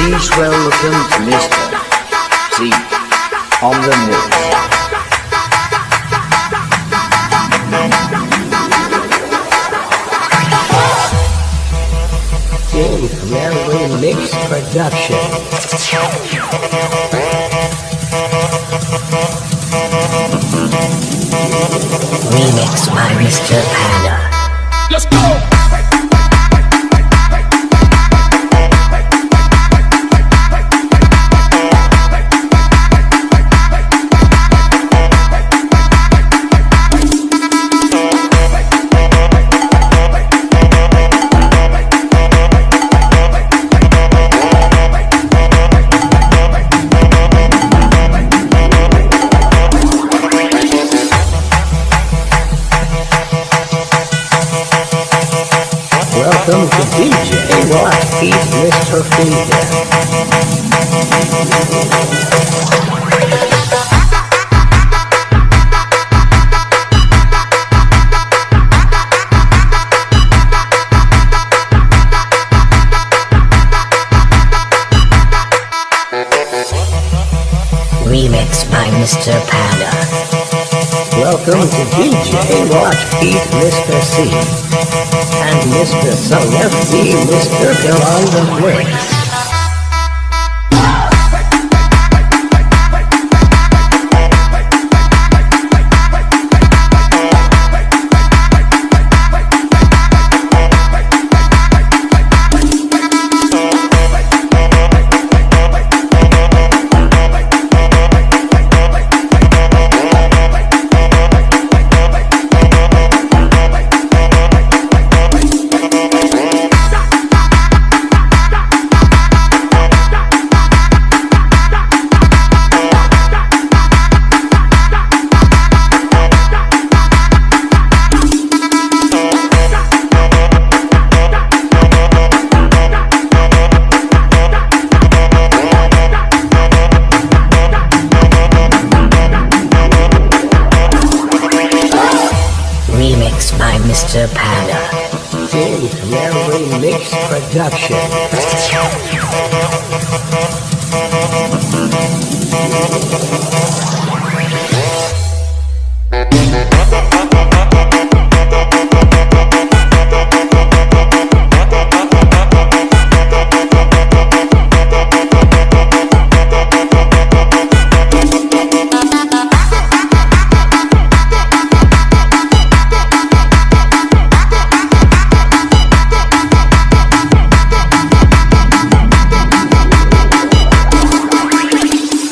Please welcome Mr. C on the mix. Dave Railway Mix Production. Remix by Mr. Panda. Let's go! Welcome to DJ Beat Mr. Finger. Remix by Mr. Panda. Welcome to DJ Watch Beat Mr. C and Mr. FD Mr. Phil on the mix. By Mr. Panda. Dave Railway Mix Production.